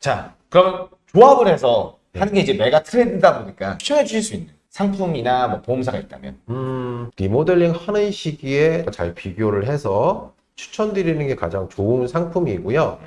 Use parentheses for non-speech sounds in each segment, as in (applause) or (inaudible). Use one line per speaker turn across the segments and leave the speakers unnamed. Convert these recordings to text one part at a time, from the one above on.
자, 그러면 조합을 해서 하는 게 이제 메가 트렌드다 보니까 추천해 주실 수 있는 상품이나 뭐 보험사가 있다면
음, 리모델링 하는 시기에 잘 비교를 해서 추천드리는 게 가장 좋은 상품이고요.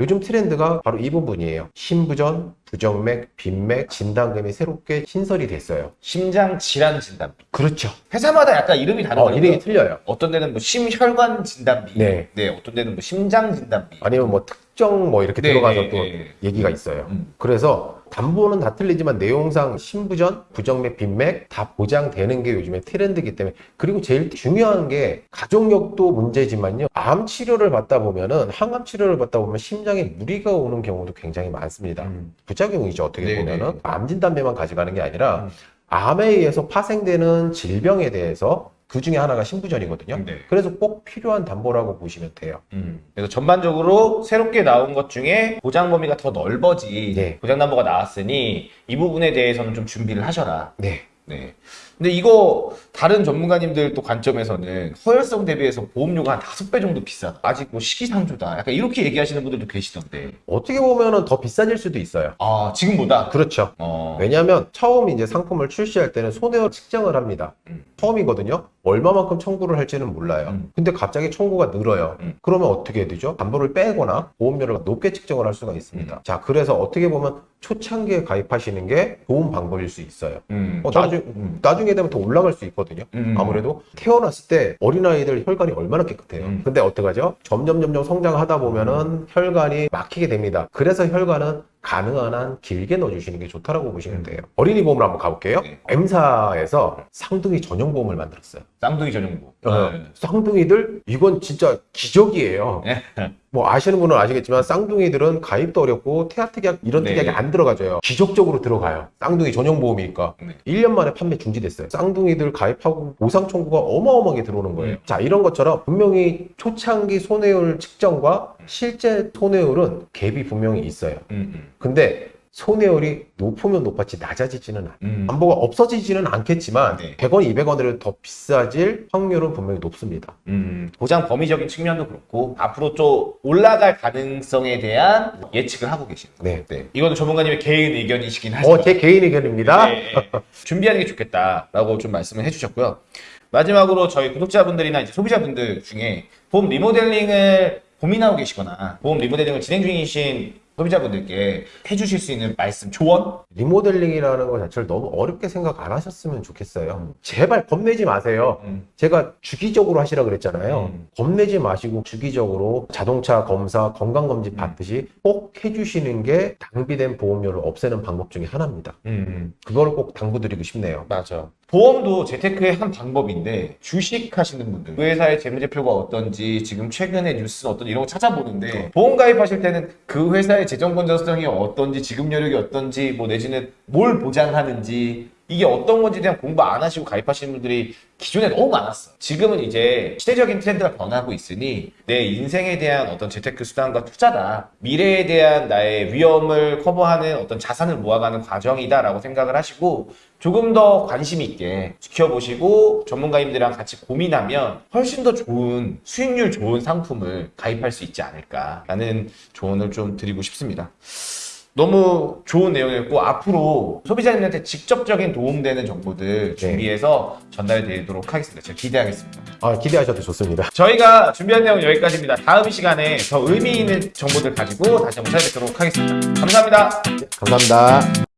요즘 트렌드가 바로 이 부분이에요. 신부전, 부정맥, 빈맥, 진단금이 새롭게 신설이 됐어요.
심장 질환 진단비.
그렇죠.
회사마다 약간 이름이 다른
어,
거예요.
이름이 틀려요.
어떤 데는 뭐 심혈관 진단비.
네.
어떤 데는 뭐 심장 진단비.
아니면 뭐 특정 뭐 이렇게
네,
들어가서
네,
또
네.
얘기가 있어요.
음.
그래서 담보는 다 틀리지만 내용상 신부전, 부정맥, 빈맥 다 보장되는 게 요즘에 트렌드이기 때문에 그리고 제일 중요한 게 가족력도 문제지만요. 암 치료를 받다 보면은 항암 치료를 받다 보면 심장 에 무리가 오는 경우도 굉장히 많습니다.
음.
부작용이죠. 어떻게
네,
보면은
네.
암 진단비만 가져가는 게 아니라
음.
암에 의해서 파생되는 질병에 대해서 그 중에 하나가 신부전이거든요.
네.
그래서 꼭 필요한 담보라고 보시면 돼요.
음. 그래서 전반적으로 새롭게 나온 것 중에 보장 범위가 더 넓어지
네.
보장 담보가 나왔으니 이 부분에 대해서는 좀 준비를 하셔라.
네.
네. 근데 이거 다른 전문가님들 또 관점에서는 허혈성 대비해서 보험료가 한 다섯 배 정도 비싸다. 아직 뭐 시기상조다. 약간 이렇게 얘기하시는 분들도 계시던데.
어떻게 보면은 더 비싸질 수도 있어요.
아 지금보다.
그렇죠.
어.
왜냐하면 처음 이제 상품을 출시할 때는 손해율 측정을 합니다.
음.
처음이거든요. 얼마만큼 청구를 할지는 몰라요.
음.
근데 갑자기 청구가 늘어요.
음.
그러면 어떻게 되죠? 담보를 빼거나 보험료를 높게 측정을 할 수가 있습니다.
음.
자, 그래서 어떻게 보면 초창기에 가입하시는 게 좋은 방법일 수 있어요.
음.
어,
저-
나중,
음.
나중에 되면 더 올라갈 수 있거든요.
음.
아무래도 태어났을 때 어린아이들 혈관이 얼마나 깨끗해요.
음.
근데 어떡하죠? 점점 점점 성장하다 보면은 혈관이 막히게 됩니다. 그래서 혈관은 가능한 한 길게 넣어주시는 게 좋다라고 보시면 돼요. 어린이 보험을 한번 가볼게요.
네.
M사에서 쌍둥이 전용 보험을 만들었어요.
쌍둥이 전용보.
어,
네.
쌍둥이들 이건 진짜 기적이에요.
네.
뭐 아시는 분은 아시겠지만 쌍둥이들은 가입도 어렵고 태아특약 이런
네.
특약이 안 들어가져요. 기적적으로 들어가요. 쌍둥이 전용 보험이니까.
네.
1년 만에 판매 중지됐어요. 쌍둥이들 가입하고 보상 청구가 어마어마하게 들어오는 거예요.
음.
자, 이런 것처럼 분명히 초창기 손해율 측정과 실제 손해율은 갭이 분명히 있어요.
음, 음.
근데 손해율이 높으면 높았지 낮아지지는 않아요.
음.
담보가 없어지지는 않겠지만
네.
100원, 200원을 더 비싸질 확률은 분명히 높습니다.
음, 보장 범위적인 측면도 그렇고 앞으로 좀 올라갈 가능성에 대한 예측을 하고 계시는 거예요.
네.
네. 이거는 전문가님의 개인 의견이시긴 하지만
어, 제 개인 의견입니다.
네, 네. (laughs) 준비하는 게 좋겠다라고 좀 말씀을 해주셨고요. 마지막으로 저희 구독자분들이나 이제 소비자분들 중에 보험 리모델링을 고민하고 계시거나 보험 리모델링을 진행 중이신 소비자분들께 해주실 수 있는 말씀, 조언?
리모델링이라는 것 자체를 너무 어렵게 생각 안 하셨으면 좋겠어요. 제발 겁내지 마세요.
음.
제가 주기적으로 하시라 그랬잖아요.
음.
겁내지 마시고 주기적으로 자동차 검사, 건강검진
음.
받듯이 꼭 해주시는 게 낭비된 보험료를 없애는 방법 중에 하나입니다.
음.
그거를 꼭 당부드리고 싶네요.
맞아. 보험도 재테크의 한 방법인데 주식 하시는 분들 그 회사의 재무제표가 어떤지 지금 최근에 뉴스는 어떤지 이런 거 찾아보는데 보험 가입하실 때는 그 회사의 재정 건전성이 어떤지 지급 여력이 어떤지 뭐 내지는 뭘 보장하는지 이게 어떤 건지에 대한 공부 안 하시고 가입하시는 분들이 기존에 너무 많았어. 지금은 이제 시대적인 트렌드가 변하고 있으니 내 인생에 대한 어떤 재테크 수단과 투자다. 미래에 대한 나의 위험을 커버하는 어떤 자산을 모아가는 과정이다 라고 생각을 하시고 조금 더 관심 있게 지켜보시고 전문가님들이랑 같이 고민하면 훨씬 더 좋은 수익률 좋은 상품을 가입할 수 있지 않을까라는 조언을 좀 드리고 싶습니다. 너무 좋은 내용이었고 앞으로 소비자님한테 직접적인 도움되는 정보들 준비해서 전달해 드리도록 하겠습니다. 제가 기대하겠습니다.
아, 기대하셔도 좋습니다.
저희가 준비한 내용은 여기까지입니다. 다음 시간에 더 의미 있는 정보들 가지고 다시 한번 찾아뵙도록 하겠습니다. 감사합니다.
감사합니다.